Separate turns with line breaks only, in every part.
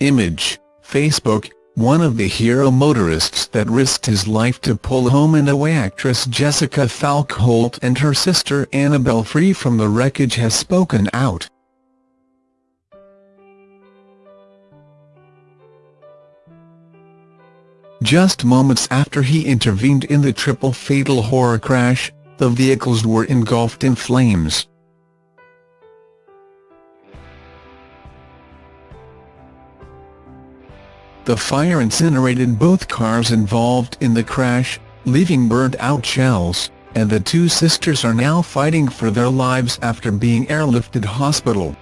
Image, Facebook, one of the hero motorists that risked his life to pull home and away actress Jessica Falkholt and her sister Annabelle free from the wreckage has spoken out. Just moments after he intervened in the triple fatal horror crash, the vehicles were engulfed in flames. The fire incinerated both cars involved in the crash, leaving burnt-out shells, and the two sisters are now fighting for their lives after being airlifted hospital.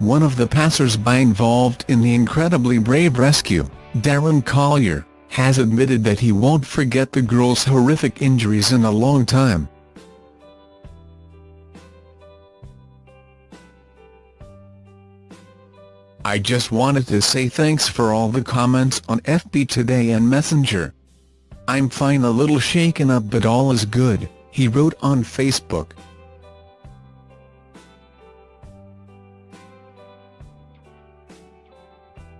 One of the passers-by involved in the incredibly brave rescue, Darren Collier, has admitted that he won't forget the girls' horrific injuries in a long time. I just wanted to say thanks for all the comments on FB today and Messenger. I'm fine a little shaken up but all is good, he wrote on Facebook.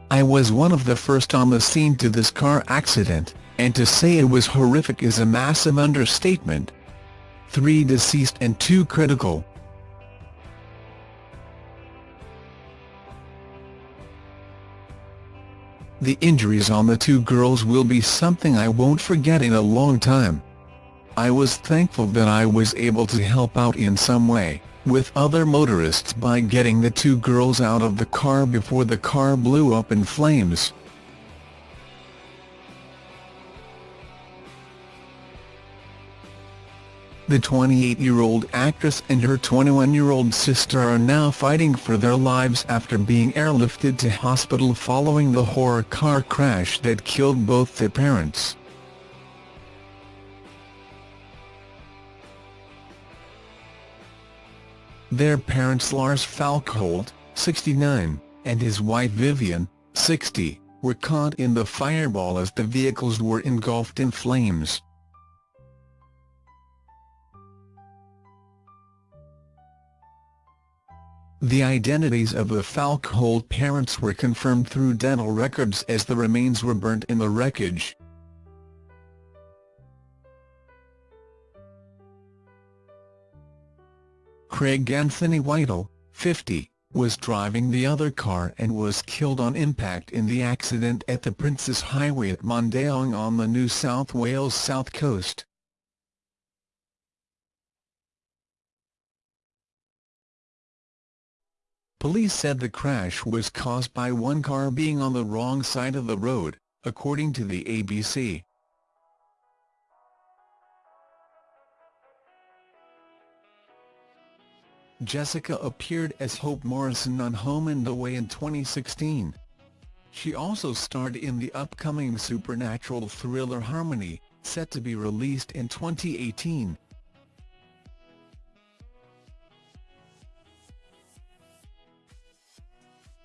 I was one of the first on the scene to this car accident, and to say it was horrific is a massive understatement. Three deceased and two critical. The injuries on the two girls will be something I won't forget in a long time. I was thankful that I was able to help out in some way with other motorists by getting the two girls out of the car before the car blew up in flames. The 28-year-old actress and her 21-year-old sister are now fighting for their lives after being airlifted to hospital following the horror car crash that killed both their parents. Their parents Lars Falkholt, 69, and his wife Vivian, 60, were caught in the fireball as the vehicles were engulfed in flames. The identities of the Falkholt parents were confirmed through dental records as the remains were burnt in the wreckage. Craig Anthony Whittle, 50, was driving the other car and was killed on impact in the accident at the Princes Highway at Mondeong on the New South Wales south coast. Police said the crash was caused by one car being on the wrong side of the road, according to the ABC. Jessica appeared as Hope Morrison on Home and Away in 2016. She also starred in the upcoming supernatural thriller Harmony, set to be released in 2018.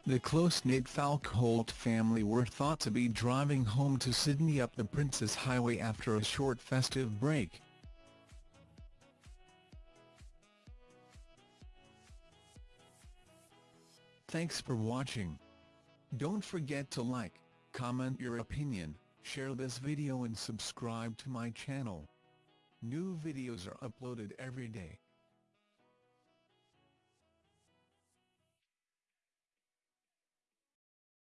The close-knit Falkholt family were thought to be driving home to Sydney up the Princes Highway after a short festive break. Thanks for watching. Don't forget to like, comment your opinion, share this video and subscribe to my channel. New videos are uploaded every day.